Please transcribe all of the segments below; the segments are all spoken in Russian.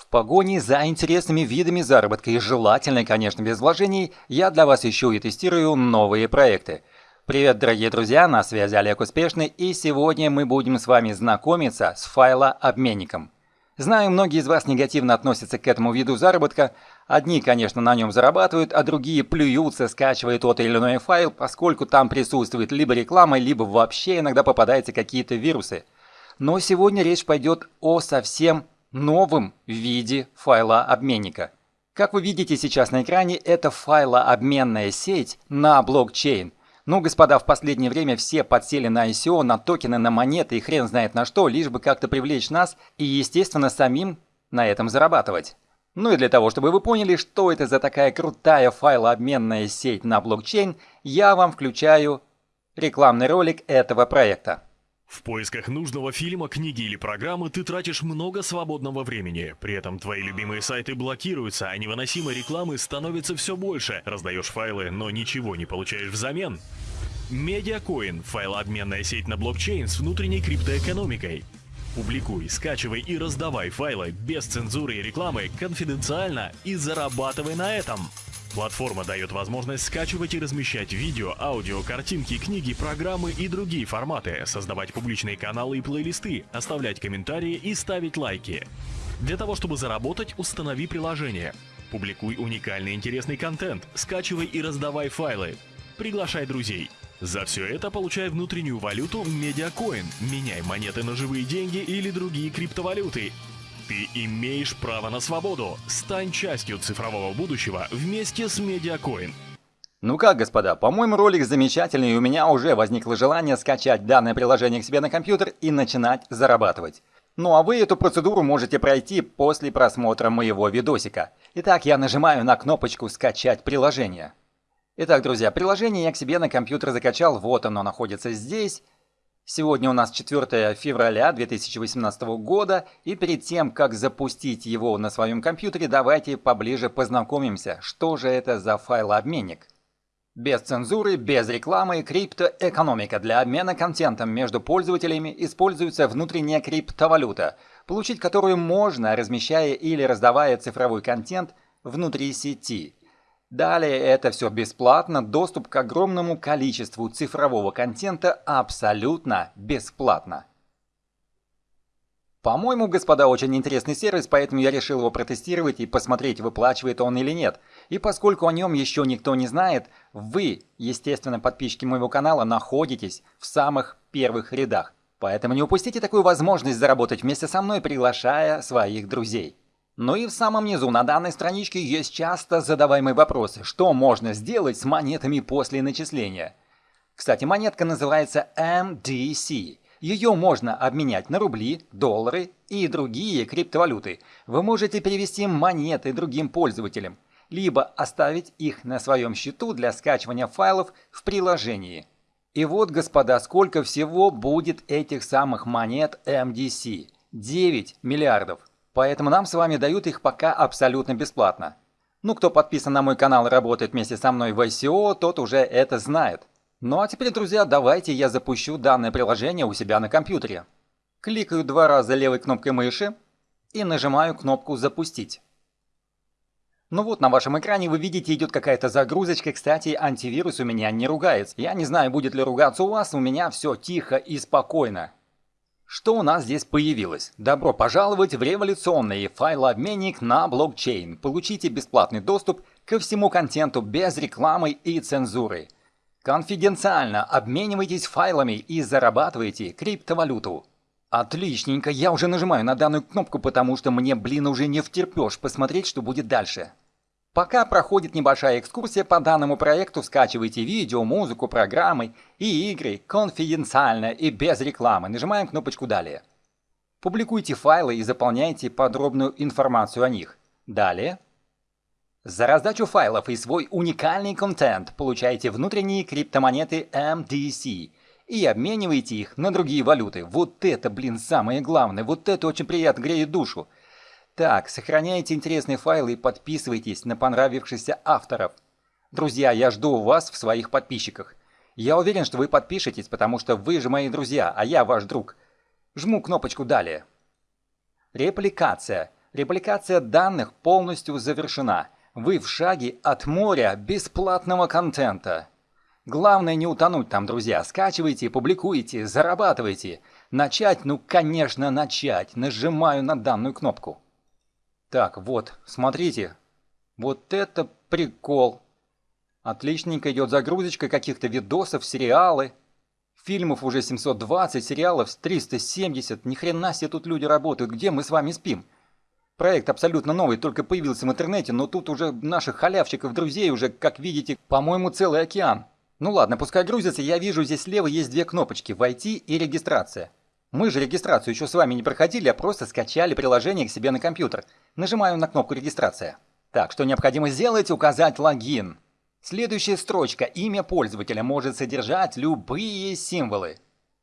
В погоне за интересными видами заработка и желательно, конечно, без вложений, я для вас ищу и тестирую новые проекты. Привет, дорогие друзья, на связи Олег Успешный, и сегодня мы будем с вами знакомиться с файлообменником. Знаю, многие из вас негативно относятся к этому виду заработка. Одни, конечно, на нем зарабатывают, а другие плюются, скачивая тот или иной файл, поскольку там присутствует либо реклама, либо вообще иногда попадаются какие-то вирусы. Но сегодня речь пойдет о совсем новом виде файлообменника. Как вы видите сейчас на экране, это файлообменная сеть на блокчейн. Ну, господа, в последнее время все подсели на ICO, на токены, на монеты и хрен знает на что, лишь бы как-то привлечь нас и, естественно, самим на этом зарабатывать. Ну и для того, чтобы вы поняли, что это за такая крутая файлообменная сеть на блокчейн, я вам включаю рекламный ролик этого проекта. В поисках нужного фильма, книги или программы ты тратишь много свободного времени. При этом твои любимые сайты блокируются, а невыносимой рекламы становится все больше. Раздаешь файлы, но ничего не получаешь взамен. Медиакоин – файлообменная сеть на блокчейн с внутренней криптоэкономикой. Публикуй, скачивай и раздавай файлы без цензуры и рекламы конфиденциально и зарабатывай на этом. Платформа дает возможность скачивать и размещать видео, аудио, картинки, книги, программы и другие форматы, создавать публичные каналы и плейлисты, оставлять комментарии и ставить лайки. Для того, чтобы заработать, установи приложение. Публикуй уникальный интересный контент, скачивай и раздавай файлы. Приглашай друзей. За все это получай внутреннюю валюту Медиакоин, меняй монеты на живые деньги или другие криптовалюты ты имеешь право на свободу. Стань частью цифрового будущего вместе с Медиакоин. Ну как, господа, по-моему, ролик замечательный, и у меня уже возникло желание скачать данное приложение к себе на компьютер и начинать зарабатывать. Ну а вы эту процедуру можете пройти после просмотра моего видосика. Итак, я нажимаю на кнопочку «Скачать приложение». Итак, друзья, приложение я к себе на компьютер закачал, вот оно находится здесь. Сегодня у нас 4 февраля 2018 года, и перед тем, как запустить его на своем компьютере, давайте поближе познакомимся, что же это за файлообменник. Без цензуры, без рекламы, криптоэкономика. Для обмена контентом между пользователями используется внутренняя криптовалюта, получить которую можно, размещая или раздавая цифровой контент внутри сети – Далее это все бесплатно, доступ к огромному количеству цифрового контента абсолютно бесплатно. По-моему, господа, очень интересный сервис, поэтому я решил его протестировать и посмотреть, выплачивает он или нет. И поскольку о нем еще никто не знает, вы, естественно, подписчики моего канала, находитесь в самых первых рядах. Поэтому не упустите такую возможность заработать вместе со мной, приглашая своих друзей. Ну и в самом низу на данной страничке есть часто задаваемые вопросы, что можно сделать с монетами после начисления. Кстати, монетка называется MDC. Ее можно обменять на рубли, доллары и другие криптовалюты. Вы можете перевести монеты другим пользователям, либо оставить их на своем счету для скачивания файлов в приложении. И вот, господа, сколько всего будет этих самых монет MDC. 9 миллиардов. Поэтому нам с вами дают их пока абсолютно бесплатно. Ну, кто подписан на мой канал и работает вместе со мной в ICO, тот уже это знает. Ну а теперь, друзья, давайте я запущу данное приложение у себя на компьютере. Кликаю два раза левой кнопкой мыши и нажимаю кнопку «Запустить». Ну вот, на вашем экране вы видите, идет какая-то загрузочка. Кстати, антивирус у меня не ругается. Я не знаю, будет ли ругаться у вас, у меня все тихо и спокойно. Что у нас здесь появилось? Добро пожаловать в революционный файлообменник на блокчейн. Получите бесплатный доступ ко всему контенту без рекламы и цензуры. Конфиденциально обменивайтесь файлами и зарабатывайте криптовалюту. Отличненько, я уже нажимаю на данную кнопку, потому что мне, блин, уже не втерпешь посмотреть, что будет дальше. Пока проходит небольшая экскурсия по данному проекту, скачивайте видео, музыку, программы и игры конфиденциально и без рекламы. Нажимаем кнопочку «Далее». Публикуйте файлы и заполняйте подробную информацию о них. Далее. За раздачу файлов и свой уникальный контент получаете внутренние криптомонеты MDC и обменивайте их на другие валюты. Вот это, блин, самое главное. Вот это очень приятно греет душу. Так, сохраняйте интересные файлы и подписывайтесь на понравившихся авторов. Друзья, я жду вас в своих подписчиках. Я уверен, что вы подпишетесь, потому что вы же мои друзья, а я ваш друг. Жму кнопочку «Далее». Репликация. Репликация данных полностью завершена. Вы в шаге от моря бесплатного контента. Главное не утонуть там, друзья. Скачивайте, публикуйте, зарабатывайте. Начать? Ну, конечно, начать. Нажимаю на данную кнопку. Так, вот, смотрите. Вот это прикол. Отличненько идет загрузочка каких-то видосов, сериалы. Фильмов уже 720, сериалов 370. Ни хрена себе тут люди работают. Где мы с вами спим? Проект абсолютно новый, только появился в интернете, но тут уже наших халявщиков, друзей уже, как видите, по-моему, целый океан. Ну ладно, пускай грузится, я вижу, здесь слева есть две кнопочки «Войти» и «Регистрация». Мы же регистрацию еще с вами не проходили, а просто скачали приложение к себе на компьютер. Нажимаю на кнопку «Регистрация». Так, что необходимо сделать? Указать логин. Следующая строчка «Имя пользователя» может содержать любые символы.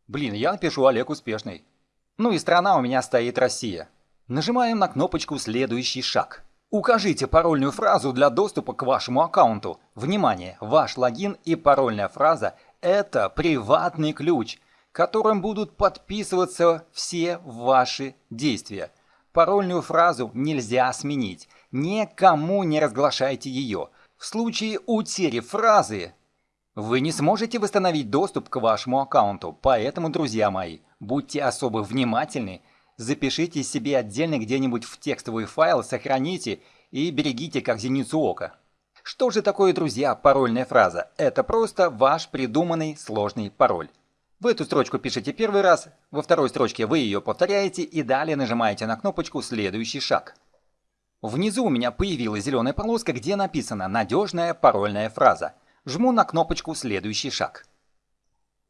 Блин, я напишу Олег Успешный. Ну и страна у меня стоит Россия. Нажимаем на кнопочку «Следующий шаг». Укажите парольную фразу для доступа к вашему аккаунту. Внимание! Ваш логин и парольная фраза – это приватный ключ, которым будут подписываться все ваши действия. Парольную фразу нельзя сменить. Никому не разглашайте ее. В случае утери фразы вы не сможете восстановить доступ к вашему аккаунту. Поэтому, друзья мои, будьте особо внимательны – запишите себе отдельно где-нибудь в текстовый файл, сохраните и берегите как зеницу ока. Что же такое, друзья, парольная фраза? Это просто ваш придуманный сложный пароль. В эту строчку пишите первый раз, во второй строчке вы ее повторяете и далее нажимаете на кнопочку «Следующий шаг». Внизу у меня появилась зеленая полоска, где написано «Надежная парольная фраза». Жму на кнопочку «Следующий шаг».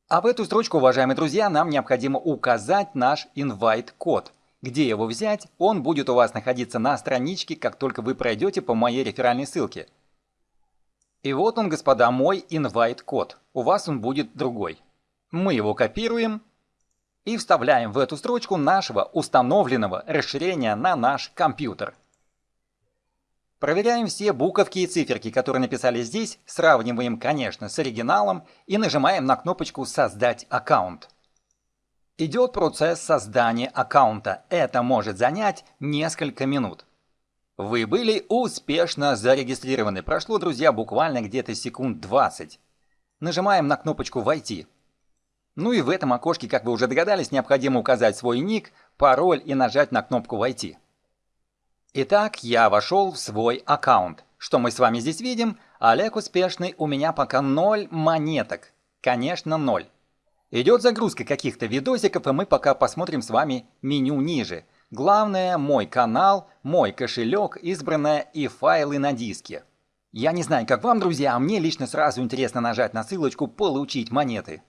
А в эту строчку, уважаемые друзья, нам необходимо указать наш invite-код. Где его взять? Он будет у вас находиться на страничке, как только вы пройдете по моей реферальной ссылке. И вот он, господа, мой invite-код. У вас он будет другой. Мы его копируем и вставляем в эту строчку нашего установленного расширения на наш компьютер. Проверяем все буковки и циферки, которые написали здесь, сравниваем, конечно, с оригиналом и нажимаем на кнопочку «Создать аккаунт». Идет процесс создания аккаунта. Это может занять несколько минут. Вы были успешно зарегистрированы. Прошло, друзья, буквально где-то секунд 20. Нажимаем на кнопочку «Войти». Ну и в этом окошке, как вы уже догадались, необходимо указать свой ник, пароль и нажать на кнопку «Войти». Итак, я вошел в свой аккаунт. Что мы с вами здесь видим? Олег успешный, у меня пока ноль монеток. Конечно, ноль. Идет загрузка каких-то видосиков, и мы пока посмотрим с вами меню ниже. Главное, мой канал, мой кошелек, избранное и файлы на диске. Я не знаю, как вам, друзья, а мне лично сразу интересно нажать на ссылочку «Получить монеты».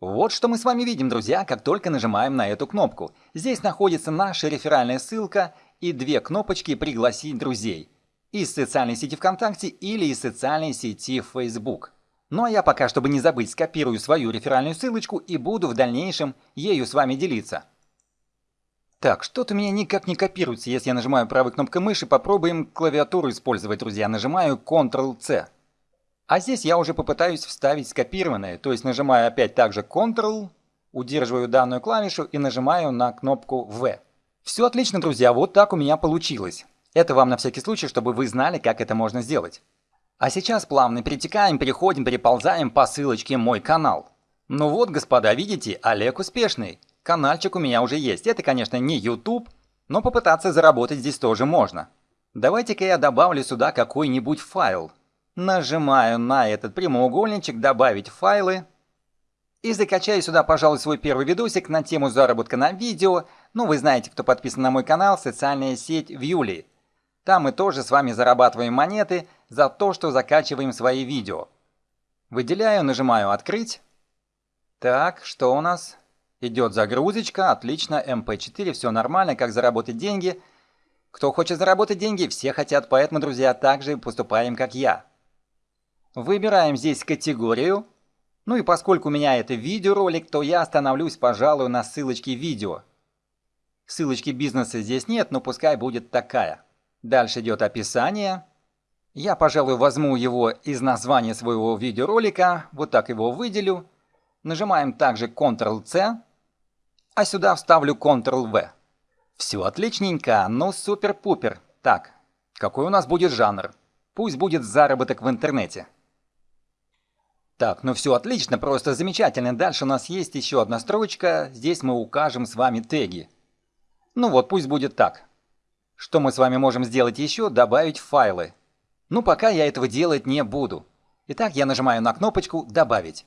Вот что мы с вами видим, друзья, как только нажимаем на эту кнопку. Здесь находится наша реферальная ссылка – и две кнопочки «Пригласить друзей» из социальной сети ВКонтакте или из социальной сети Facebook. Ну а я пока, чтобы не забыть, скопирую свою реферальную ссылочку и буду в дальнейшем ею с вами делиться. Так, что-то у меня никак не копируется, если я нажимаю правой кнопкой мыши, попробуем клавиатуру использовать, друзья, нажимаю Ctrl-C. А здесь я уже попытаюсь вставить скопированное, то есть нажимаю опять также Ctrl, удерживаю данную клавишу и нажимаю на кнопку V. Все отлично, друзья, вот так у меня получилось. Это вам на всякий случай, чтобы вы знали, как это можно сделать. А сейчас плавно перетекаем, переходим, переползаем по ссылочке «Мой канал». Ну вот, господа, видите, Олег успешный. Канальчик у меня уже есть. Это, конечно, не YouTube, но попытаться заработать здесь тоже можно. Давайте-ка я добавлю сюда какой-нибудь файл. Нажимаю на этот прямоугольничек «Добавить файлы». И закачаю сюда, пожалуй, свой первый видосик на тему заработка на видео. Ну, вы знаете, кто подписан на мой канал, социальная сеть Вьюли. Там мы тоже с вами зарабатываем монеты за то, что закачиваем свои видео. Выделяю, нажимаю «Открыть». Так, что у нас? Идет загрузочка, отлично, MP4, все нормально, как заработать деньги. Кто хочет заработать деньги, все хотят, поэтому, друзья, также поступаем, как я. Выбираем здесь категорию. Ну и поскольку у меня это видеоролик, то я остановлюсь, пожалуй, на ссылочке видео. Ссылочки бизнеса здесь нет, но пускай будет такая. Дальше идет описание. Я, пожалуй, возьму его из названия своего видеоролика, вот так его выделю. Нажимаем также Ctrl-C, а сюда вставлю Ctrl-V. Все отличненько, ну супер-пупер. Так, какой у нас будет жанр? Пусть будет заработок в интернете. Так, ну все отлично, просто замечательно. Дальше у нас есть еще одна строчка. Здесь мы укажем с вами теги. Ну вот, пусть будет так. Что мы с вами можем сделать еще? Добавить файлы. Ну, пока я этого делать не буду. Итак, я нажимаю на кнопочку «Добавить».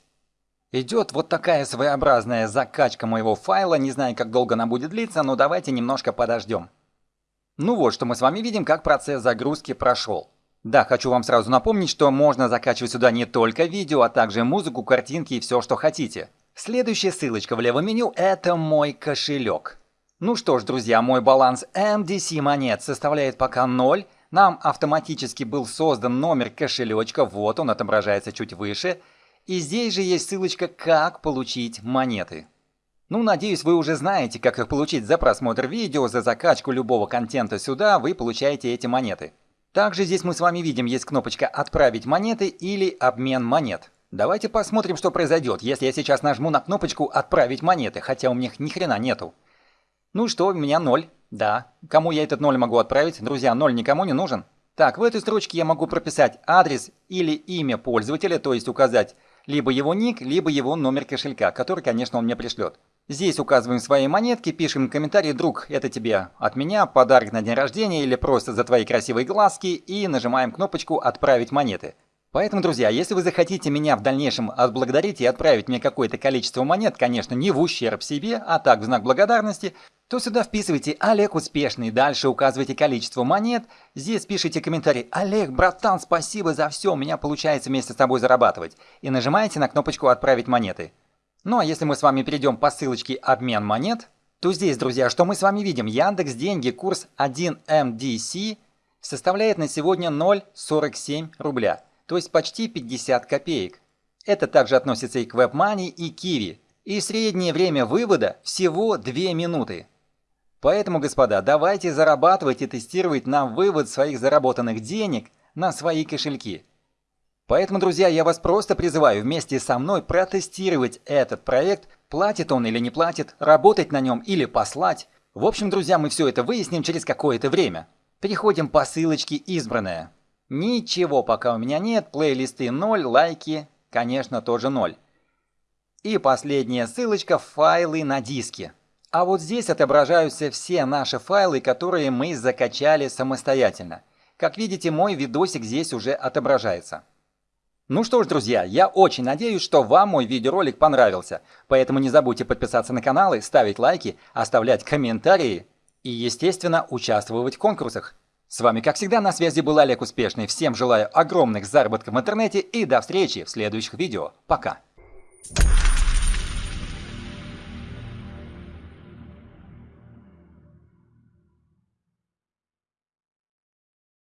Идет вот такая своеобразная закачка моего файла. Не знаю, как долго она будет длиться, но давайте немножко подождем. Ну вот, что мы с вами видим, как процесс загрузки прошел. Да, хочу вам сразу напомнить, что можно закачивать сюда не только видео, а также музыку, картинки и все, что хотите. Следующая ссылочка в левом меню – это мой кошелек. Ну что ж, друзья, мой баланс MDC монет составляет пока 0. Нам автоматически был создан номер кошелечка, вот он отображается чуть выше. И здесь же есть ссылочка «Как получить монеты». Ну, надеюсь, вы уже знаете, как их получить за просмотр видео, за закачку любого контента сюда, вы получаете эти монеты. Также здесь мы с вами видим, есть кнопочка «Отправить монеты» или «Обмен монет». Давайте посмотрим, что произойдет, если я сейчас нажму на кнопочку «Отправить монеты», хотя у меня ни хрена нету. Ну что, у меня ноль. Да. Кому я этот ноль могу отправить? Друзья, ноль никому не нужен. Так, в этой строчке я могу прописать адрес или имя пользователя, то есть указать либо его ник, либо его номер кошелька, который, конечно, он мне пришлет. Здесь указываем свои монетки, пишем комментарий «Друг, это тебе от меня, подарок на день рождения или просто за твои красивые глазки» и нажимаем кнопочку «Отправить монеты». Поэтому, друзья, если вы захотите меня в дальнейшем отблагодарить и отправить мне какое-то количество монет, конечно, не в ущерб себе, а так в знак благодарности, то сюда вписывайте «Олег успешный», дальше указывайте количество монет, здесь пишите комментарий «Олег, братан, спасибо за все, у меня получается вместе с тобой зарабатывать» и нажимаете на кнопочку «Отправить монеты». Ну а если мы с вами перейдем по ссылочке «Обмен монет», то здесь, друзья, что мы с вами видим? Яндекс Деньги курс 1MDC составляет на сегодня 0,47 рубля, то есть почти 50 копеек. Это также относится и к WebMoney, и Kiwi. И среднее время вывода всего 2 минуты. Поэтому, господа, давайте зарабатывать и тестировать на вывод своих заработанных денег на свои кошельки. Поэтому, друзья, я вас просто призываю вместе со мной протестировать этот проект, платит он или не платит, работать на нем или послать. В общем, друзья, мы все это выясним через какое-то время. Переходим по ссылочке «Избранное». Ничего пока у меня нет, плейлисты 0, лайки, конечно, тоже 0. И последняя ссылочка «Файлы на диске». А вот здесь отображаются все наши файлы, которые мы закачали самостоятельно. Как видите, мой видосик здесь уже отображается. Ну что ж, друзья, я очень надеюсь, что вам мой видеоролик понравился. Поэтому не забудьте подписаться на канал и ставить лайки, оставлять комментарии и, естественно, участвовать в конкурсах. С вами, как всегда, на связи был Олег Успешный. Всем желаю огромных заработков в интернете и до встречи в следующих видео. Пока!